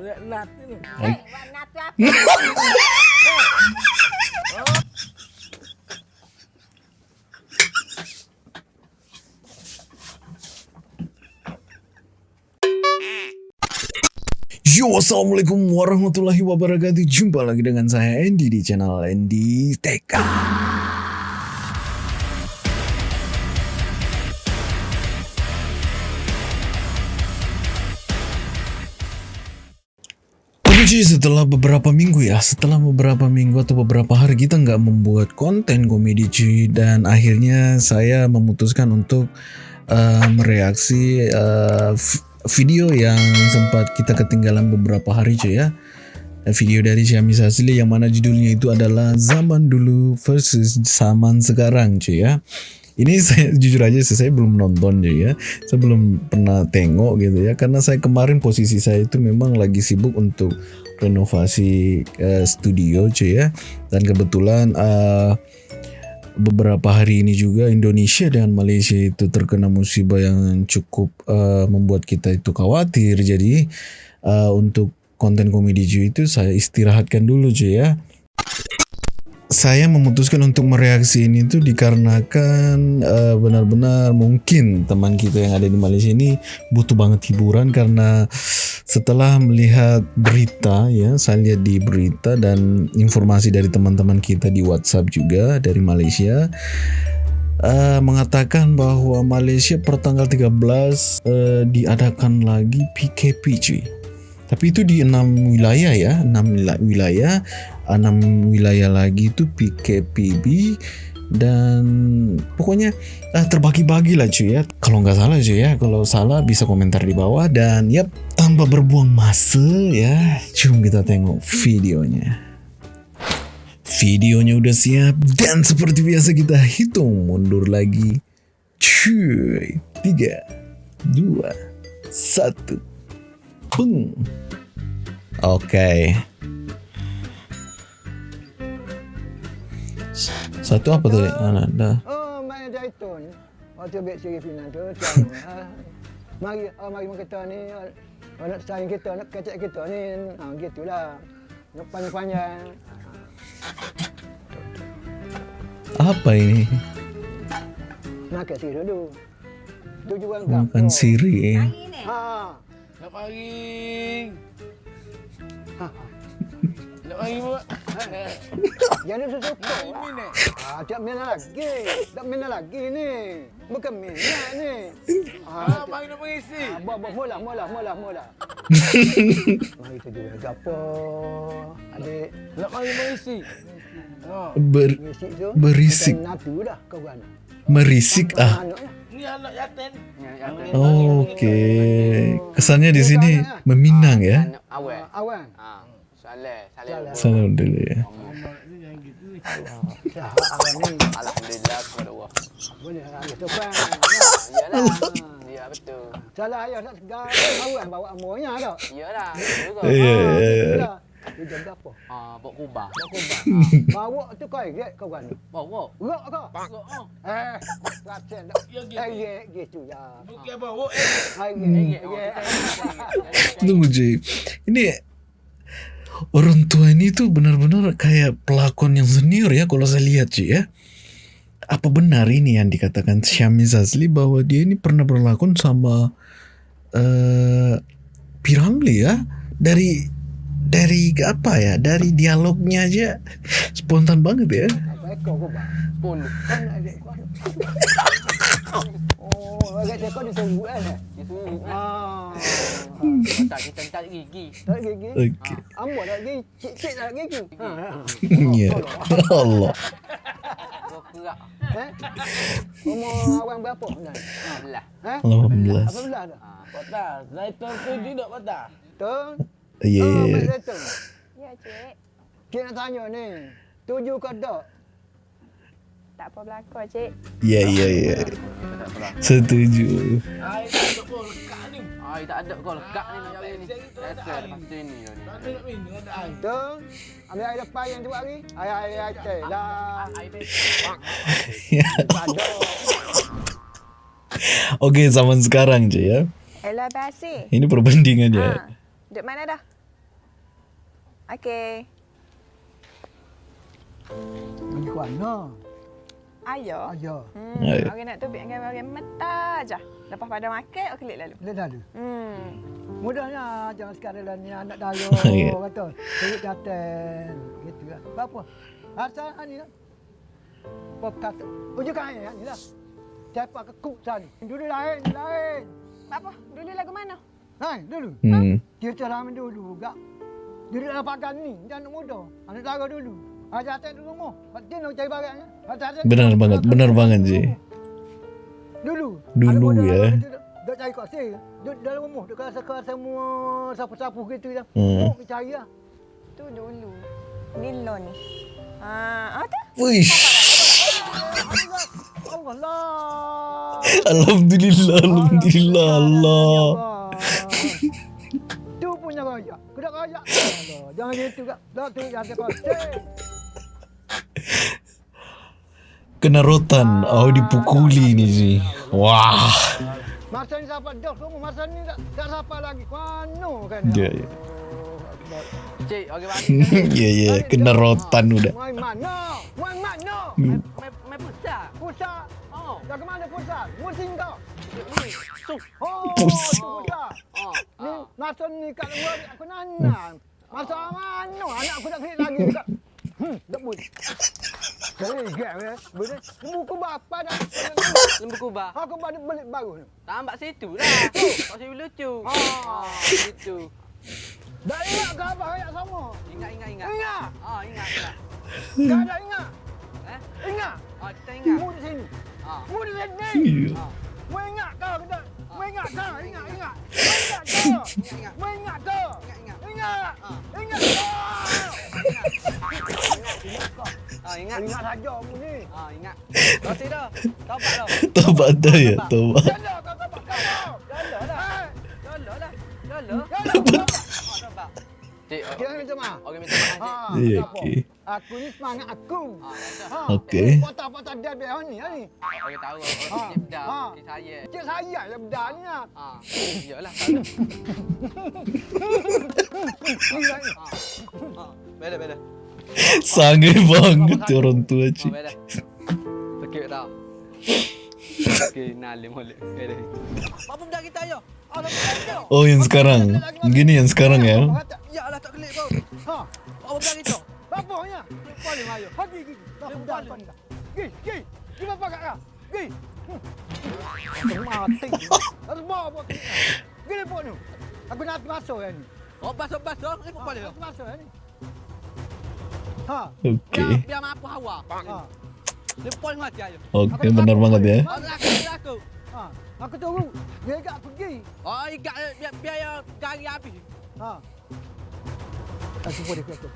Budak nat ni. Eh, warna tu apa? Yo, Assalamualaikum warahmatullahi wabarakatuh Jumpa lagi dengan saya Andy di channel Andy TK Cuy, setelah beberapa minggu ya Setelah beberapa minggu atau beberapa hari kita nggak membuat konten komedi cuy Dan akhirnya saya memutuskan untuk uh, mereaksi uh, video yang sempat kita ketinggalan beberapa hari cuy ya. Video dari Xiaomi Asli yang mana judulnya itu adalah zaman dulu versus zaman sekarang cuy ya. Ini saya jujur aja sih saya belum nonton ya. Saya belum pernah tengok gitu ya. Karena saya kemarin posisi saya itu memang lagi sibuk untuk renovasi uh, studio cuy ya dan kebetulan uh, beberapa hari ini juga Indonesia dan Malaysia itu terkena musibah yang cukup uh, membuat kita itu khawatir. Jadi uh, untuk konten komedi cuy itu saya istirahatkan dulu cuy ya saya memutuskan untuk mereaksi ini tuh dikarenakan uh, benar-benar mungkin teman kita yang ada di Malaysia ini butuh banget hiburan karena setelah melihat berita ya saya lihat di berita dan informasi dari teman-teman kita di WhatsApp juga dari Malaysia uh, mengatakan bahwa Malaysia per tanggal 13 uh, diadakan lagi PKP cuy tapi itu di enam wilayah ya, enam wilayah, enam wilayah lagi itu PKPB dan pokoknya ah, terbagi-bagi lah cuy ya. Kalau nggak salah cuy ya, kalau salah bisa komentar di bawah dan yap tanpa berbuang masa ya, cuma kita tengok videonya. Videonya udah siap dan seperti biasa kita hitung mundur lagi. Cuy, tiga, dua, satu. Beng. Oke. Satu apa tadi? Mana dah? Oh, main zaitun. Waktu bet siri Fina tu, mari, oh, mari kita ni, oh, nak sayang kita, nak kecek kita ni, ha, gitulah. Nak panjang-panjang. Apa ini? Nak ke siri dulu. Tujuan Makan siri. Ha. Nak maring. Nak maring buat. Jangan suka. Main ni. Ah, tak minat lagi. Tak minat lagi ni. Bukan minat ni. Ah, mari nak mengisi. Ah, buat buat mula mula mula mula. Mari tu jual gapo. Adik, Nak mari mengisi. Ha. Ber, Berisik tu. Berisik. Bukan natu dah kau kan. merisik ah. Ni anak yatim. Okey. Kesannya di sini meminang ya. Awal. Ah, Awan. Ha. Saleh, saleh. Saleh. Salam dulu ya. Awan. Alhamdulillah kepada Allah. Boleh lah tu kan. Ya betul. Salah ayah tak segar. Awan bawa amornya dah. Iyalah. Juga. Ya, Tu jaga apa? Ha, bawa kubah. Bawa kubah. Bawa tu kau ingat kau kan. Bawa. Rok kau. Bawa. Ha. Eh, latihan dah. Ya, gitu. Eh, ya, gitu ya. Bukan bawa eh. Hai, Eh, ya. ya. Tunggu Jay. Ini orang tua ini tuh benar-benar kayak pelakon yang senior ya kalau saya lihat cuy ya. Apa benar ini yang dikatakan Syami Zazli bahwa dia ini pernah berlakon sama uh, Piramli ya dari dari apa ya dari dialognya aja spontan banget ya. Kan. Oh, kan? Ah. Okey. Gigi. Cik-cik tak ada gigi. Ha. Ya. Allah. Kau kerak. Umur awang berapa? Nah. Belah. 18. Apa belah dah? Ha. Kota. Zaitun tu tidak kota. Tu? Ya. Oh, Yeah. Mak Zaitun. Ya, cik. Cik nak tanya ni. Tuju ke tak? Tak apa berlaku, cik. Ya ya ya. Setuju. Ai tak boleh lekat ni. Ai tak ada kau lekak ni nak lepas tu ni. Tak ada nak minum ada air. Tu? Ambil air depan yang tu hari. Air air air teh lah. Ai beb. Tak ada. Oke, zaman sekarang cuy ya. Ella basi. Ini perbandingannya. Ha. Duduk mana dah? Okey. Pergi ke mana? Ayo. Ayah. Hmm, Ayo. orang nak tubik dengan orang mata aja. Lepas pada makan, okey klik lalu. Lihat lalu. Hmm. Mudahnya jangan sekarang lah ni anak daya Ya. kata. Perut jaten. Gitu lah. Apa? Asal ni lah. Pop kata. Ujuk kain ni lah. Siapa ke kuk sana? Dulu lain, lain. Apa? Dulu lagu mana? Lain, dulu. Hmm. Kita lama dulu gak. Dulu dalam pagan ni, jangan muda. Anak dara dulu. Ajar jaten dulu rumah. Dia nak cari barangnya. Jaten- Benar banget, benar banget sih. Dulu. Dulu, ya. Duk cari kat sini. Duk dalam rumah. Duk rasa-rasa semua sapu-sapu gitu je. Hmm. Oh, cari lah. Tu dulu. Nilo ni. Ah, ah tu. Wish. Allah Allah. Alhamdulillah, alhamdulillah Allah. Raya. Kudak raya. Allah. Jangan gitu kak. Tak tu yang kosong. Kena rotan, oh dipukuli ni sih. Wah. Masa ni siapa dah semua. Masa ni tak, tak siapa lagi. Kuano kan. Ya, ya. Cik, orang balik. Ya, ya, kena rotan udah. Main mana? Main mana? Hmm. Main pusat. Pusat. Oh, Dah ke mana pusat? Musim kau. Oh, pusat. Oh. Ni masa ni kat luar ni aku nana. Masa mana anak aku nak klik lagi kat. Hmm, tak boleh. Jadi gam ya. Boleh. Buku bapa dah. Lembu kubah. Aku baru beli baru ni. Tambah situ lah. Kau sini lucu. Ah. Oh, situ. Dah ingat ke apa ayat sama? Ingat, ingat, ingat. Ingat. Oh, ingat, ingat. Dah ada ingat. Eh? Ingat. Oh, kita ingat. Mu di sini. Oh. Mu di sini. Iya. Oh. Mu ingat ke? Kita. Mu ingat ke? Ingat, ingat. Mu ingat ke? Ingat, ingat. Mu ingat ke? Ingat, ingat. Ingat. Ah. Ingat ke? Oh, ingat. Ingat saja mu ni. Oh, ingat. Kau tidak. Tobat dah. Tobat dah ya, tobat. Jalan kau kau kau. Jalan lah. Eh, Jalan lah. Jalan. jalan kau. Oh, tobat. Cik, oh, Kita minta maaf. orang minta maaf, Cik. Ha, Ya, kenapa? Okey. Aku ni semangat aku. Oh, rasa. Ha. Okey. Potak-potak dia biar ni, ha ni. Orang tahu. Ha. Orang cik dah. Ha. Cik saya. Cik saya yang bedah ni lah. Ah, iyalah. Ni lah ni. Ha. Beda, beda. Sangat banget ya orang tua cik. Sakit dah. Okey, nalim boleh. Beda. Apa benda kita ayo? Ah, benda? Oh yang sekarang, gini yang sekarang ya. Ya lah tak kelip kau. Ha. Apa benda kita? Bapaknya. Paling ayo. Pergi gigi. Tak bedah depan dah. Gi, gi. Gi bapak kat kau. Gi. Hmm. Mati. Harus bawa bawa ke sini. Gi depan ni. Aku nak masuk yang ni. Oh, bas-bas dah. Ni apa boleh? Aku masuk yang ni. Ha. Biar Oke, biar mampu hawa. Ha. Pol mati ayo. oke benar banget ya. Oh, aku. Ha. Aku tunggu. Dia aku pergi. Oh, ikat biar biar gari habis. Ha. Aku boleh kata.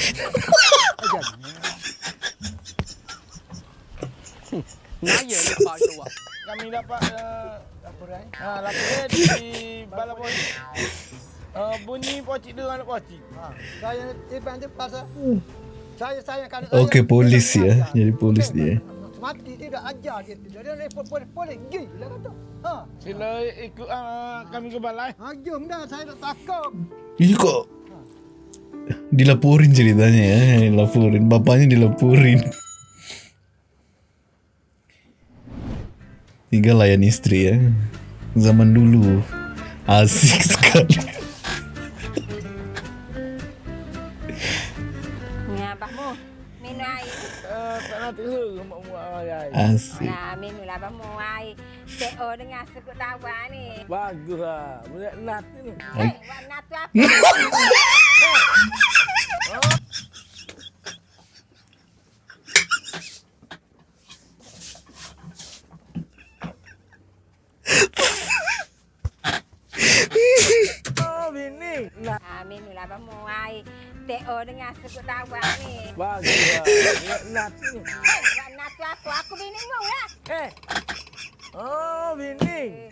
Naya ni pak tu. Kami dapat uh, Laporan. ha, laporan di balai polis. Uh, bunyi pocik dia anak pocik. Ha. Saya tiba tu pasal saya saya kan Oke, polis ya. Jadi polis dia. Mati tidak ajar dia tu. Dia report polis polis gila kata. Ha. Sila ikut uh, kami ke balai. Ha jom dah saya tak takut. Ini kok dilaporin ceritanya ya, dilaporin. Bapaknya dilaporin. Tinggal layan istri ya. Zaman dulu asik sekali. Ayai. Asik. Nah, minumlah abahmu air. TO dengan suku tawa ni. Bagus lah. Boleh nat ni. Hei, warna tu apa? Oh, bini. Nat. Ah, minumlah abahmu air. TO dengan suku tawa ni. Bagus lah. Ni. Hei, warna tu apa? Aku binimu lah. Eh. Oh, bini.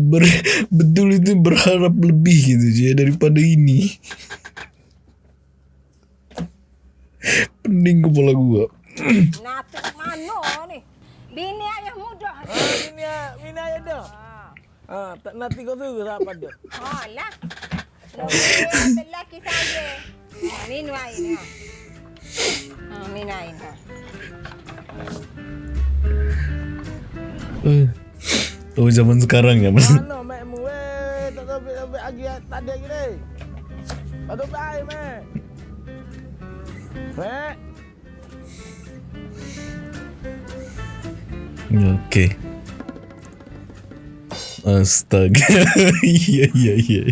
Ber, betul itu berharap lebih gitu ya daripada ini. Pening kepala gua. Natu mana ni? Bini ayah muda. Ah, bini ah, bini ayah dah. Ah. Ha, tak nanti kau suruh tak apa dia. Oh lah. Nombor lelaki saya. Ha, minum air ha. Ha, minum air ha. Eh, Oh zaman sekarang ya mas. Mana mek mu weh? Tak tahu bet lagi tak ada lagi ni. Patut baik mek. Mek. Oke. Astaga. Iya iya iya.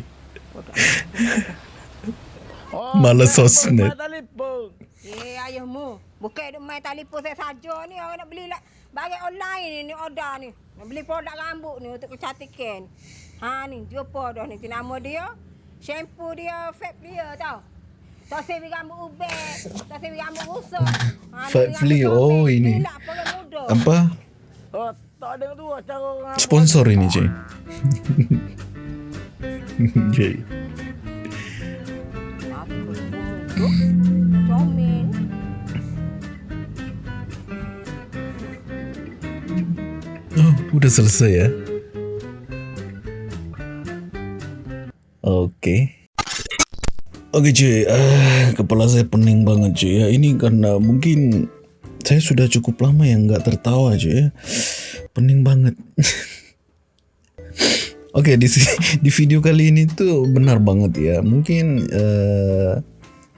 Oh, Malas sosmed. Eh, ayahmu. Bukan duk main telefon saya saja ni. Orang nak beli lah. Bagi online ni, ni order ni. Nak beli produk rambut ni untuk kecantikan. Ha ni, jumpa dah ni. Nama dia. Shampoo dia, vape dia tau. Tak sebi rambut ubek. Tak sebi rambut rusak. Ha, Vape ni Flea, oh, ini. Apa? Oh, tak ada tu cara orang. Sponsor ini cuy. Cuy. Apa udah selesai ya. Oke. Oke cuy, ah, kepala saya pening banget cuy ya. Ini karena mungkin saya sudah cukup lama yang nggak tertawa cuy ya. Pening banget. Oke di si- di video kali ini tuh benar banget ya. Mungkin eh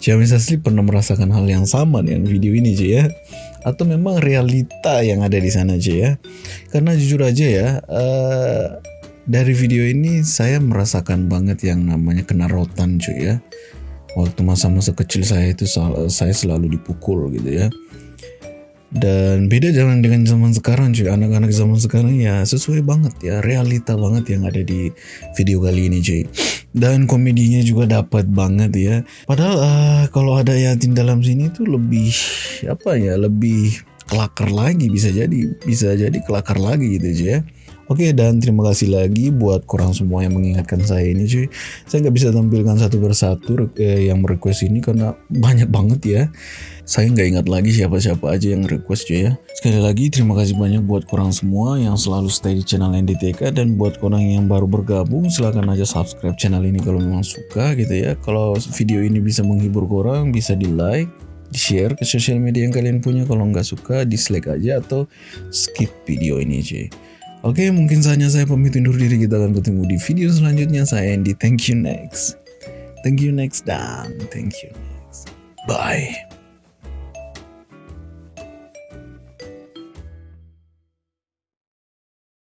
Ciamis asli pernah merasakan hal yang sama dengan video ini cuy ya. Atau memang realita yang ada di sana cuy ya. Karena jujur aja ya, eh, dari video ini saya merasakan banget yang namanya kena rotan cuy ya. Waktu masa-masa kecil saya itu saya selalu dipukul gitu ya. Dan beda jangan dengan zaman sekarang cuy, anak-anak zaman sekarang ya sesuai banget ya, realita banget yang ada di video kali ini cuy. Dan komedinya juga dapat banget ya. Padahal eh, kalau ada Yatin dalam sini tuh lebih apa ya, lebih kelakar lagi bisa jadi bisa jadi kelakar lagi gitu cuy ya. Oke dan terima kasih lagi buat korang semua yang mengingatkan saya ini cuy. Saya nggak bisa tampilkan satu persatu eh, yang merequest ini karena banyak banget ya. Saya nggak ingat lagi siapa-siapa aja yang request cuy ya. Sekali lagi terima kasih banyak buat korang semua yang selalu stay di channel NDTK dan buat korang yang baru bergabung silahkan aja subscribe channel ini kalau memang suka gitu ya. Kalau video ini bisa menghibur korang bisa di like di share ke sosial media yang kalian punya kalau nggak suka dislike aja atau skip video ini cuy. Oke, mungkin saatnya saya pamit undur diri. Kita akan ketemu di video selanjutnya. Saya Andy. Thank you next. Thank you next dan thank you next. Bye.